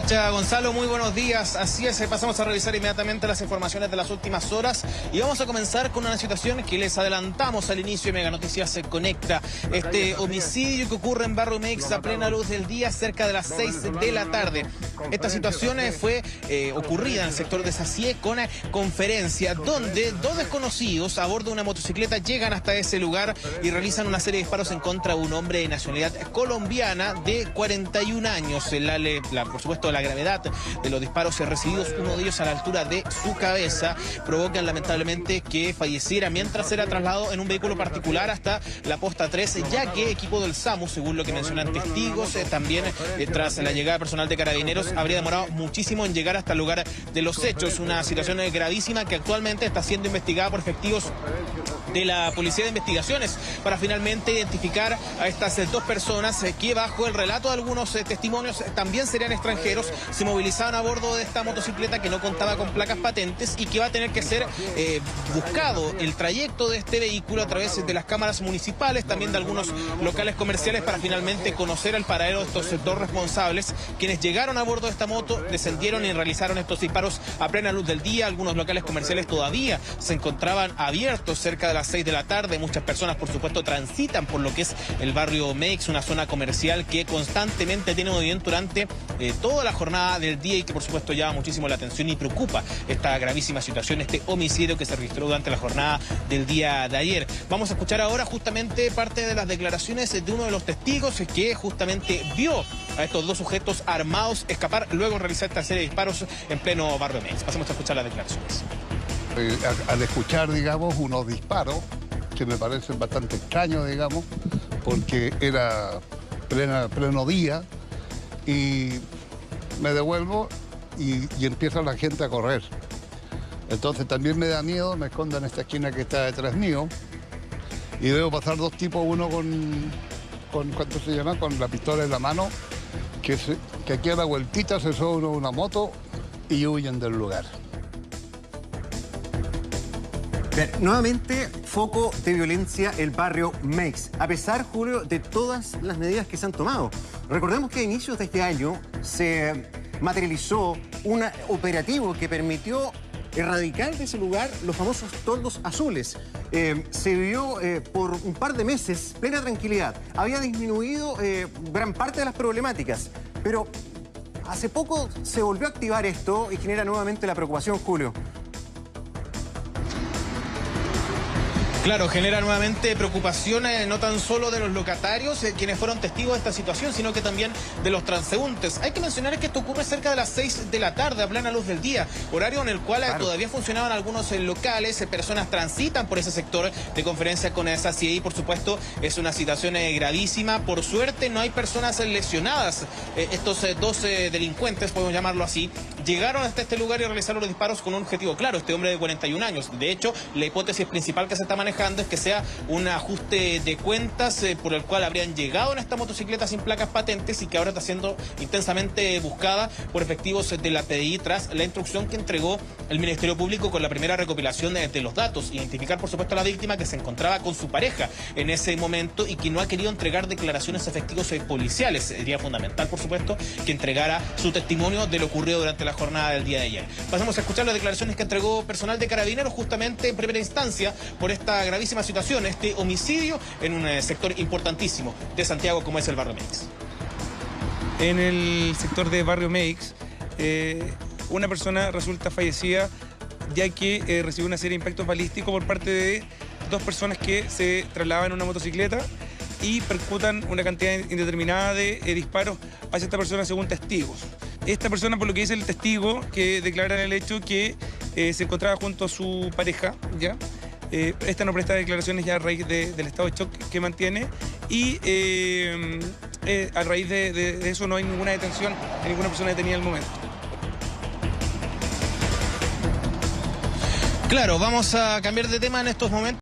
Tacha Gonzalo, muy buenos días. Así es, eh, pasamos a revisar inmediatamente las informaciones de las últimas horas y vamos a comenzar con una situación que les adelantamos al inicio de Mega Noticias se conecta. Este homicidio que ocurre en Barrio Mex a plena luz del día cerca de las 6 de la tarde. Esta situación eh, fue eh, ocurrida en el sector de Sacie con una conferencia donde dos desconocidos a bordo de una motocicleta llegan hasta ese lugar y realizan una serie de disparos en contra de un hombre de nacionalidad colombiana de 41 años. La, la, por supuesto, la gravedad de los disparos recibidos, uno de ellos a la altura de su cabeza, provocan lamentablemente que falleciera mientras era trasladado en un vehículo particular hasta la posta 13, ya que equipo del SAMU, según lo que mencionan testigos, eh, también eh, tras la llegada personal de carabineros, habría demorado muchísimo en llegar hasta el lugar de los hechos. Una situación eh, gravísima que actualmente está siendo investigada por efectivos de la Policía de Investigaciones para finalmente identificar a estas dos personas que bajo el relato de algunos testimonios también serían extranjeros se movilizaban a bordo de esta motocicleta que no contaba con placas patentes y que va a tener que ser eh, buscado el trayecto de este vehículo a través de las cámaras municipales, también de algunos locales comerciales para finalmente conocer el paradero de estos dos responsables, quienes llegaron a bordo de esta moto, descendieron y realizaron estos disparos a plena luz del día. Algunos locales comerciales todavía se encontraban abiertos cerca de las 6 de la tarde. Muchas personas, por supuesto, transitan por lo que es el barrio Mex, una zona comercial que constantemente tiene movimiento durante eh, todo la jornada del día y que por supuesto llama muchísimo la atención y preocupa esta gravísima situación, este homicidio que se registró durante la jornada del día de ayer. Vamos a escuchar ahora justamente parte de las declaraciones de uno de los testigos que justamente vio a estos dos sujetos armados escapar luego realizar esta serie de disparos en pleno barrio Mex. Pasemos a escuchar las declaraciones. Eh, al escuchar, digamos, unos disparos que me parecen bastante extraños, digamos, porque era plena, pleno día y me devuelvo y, empieza la gente a correr. Entonces también me da miedo, me escondo en esta esquina que está detrás mío y veo pasar dos tipos, uno con, con ¿cuánto se llama? Con la pistola en la mano, que, que aquí a la vueltita se sube una moto y huyen del lugar. Nuevamente, foco de violencia el barrio Mex, a pesar, Julio, de todas las medidas que se han tomado. Recordemos que a inicios de este año se materializó un operativo que permitió erradicar de ese lugar los famosos toldos azules. Eh, se vivió eh, por un par de meses plena tranquilidad. Había disminuido eh, gran parte de las problemáticas, pero hace poco se volvió a activar esto y genera nuevamente la preocupación, Julio. Claro, genera nuevamente preocupaciones no tan solo de los locatarios, eh, quienes fueron testigos de esta situación, sino que también de los transeúntes. Hay que mencionar que esto ocurre cerca de las 6 de la tarde, a plena luz del día, horario en el cual eh, todavía funcionaban algunos eh, locales, personas transitan por ese sector de conferencia con esa y por supuesto es una situación gravísima. Por suerte no hay personas lesionadas. estos dos delincuentes, podemos llamarlo así, llegaron hasta este lugar y realizaron los disparos con un objetivo claro, este hombre de 41 años. De hecho, la hipótesis principal que se está manejando es que sea un ajuste de cuentas eh, por el cual habrían llegado en esta motocicleta sin placas patentes y que ahora está siendo intensamente buscada por efectivos de la PDI tras la instrucción que entregó el Ministerio Público con la primera recopilación de, los datos. Identificar, por supuesto, a la víctima que se encontraba con su pareja en ese momento y que no ha querido entregar declaraciones efectivos policiales. Sería fundamental, por supuesto, que entregara su testimonio de lo ocurrido durante la jornada del día de ayer. Pasamos a escuchar las declaraciones que entregó personal de carabineros justamente en primera instancia por esta gravísima situación, este homicidio en un eh, sector importantísimo de Santiago como es el barrio Meix. En el sector de barrio Meix, eh, una persona resulta fallecida ya que eh, recibió una serie de impactos balísticos por parte de dos personas que se trasladaban en una motocicleta y percutan una cantidad indeterminada de disparos hacia esta persona según testigos. Esta persona, por lo que dice el testigo, que declara el hecho que se encontraba junto a su pareja, ¿ya? Eh, esta no presta declaraciones ya a raíz del estado de shock que mantiene y eh, eh, a raíz de, eso no hay ninguna detención de ninguna persona detenida al momento. Claro, vamos a cambiar de tema en estos momentos.